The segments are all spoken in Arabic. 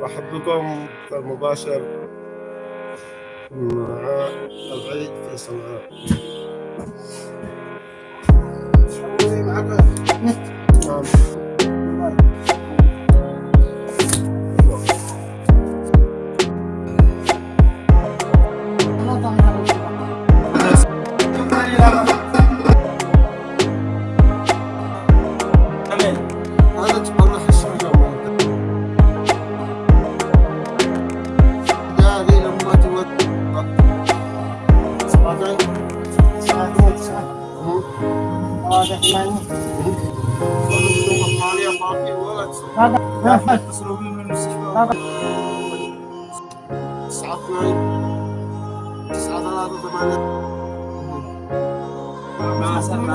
ورحب بكم مباشر مع العيد في صنعاء.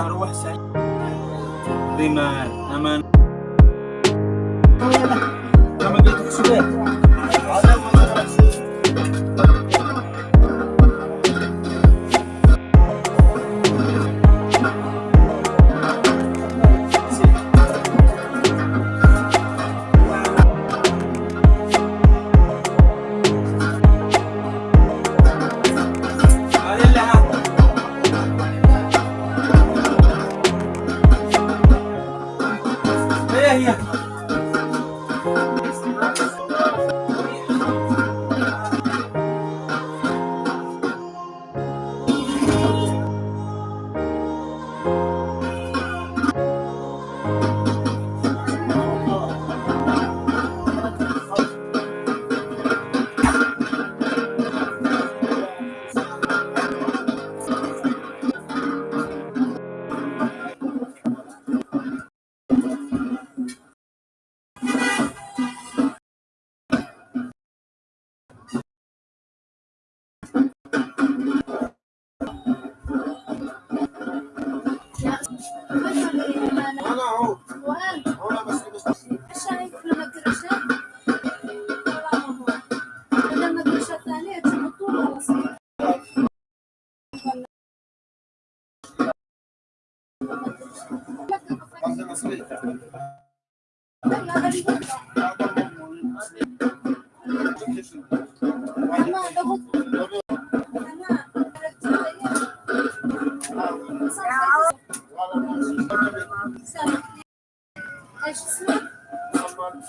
روح سعيد ريمان امان لما قلت لك 哎呀。أنا هو وأنت هنا بس بس شايف لما قرشت لما قرشت الثانية تجيب الطول ولا صغير قصدي مصري أنا أنا one.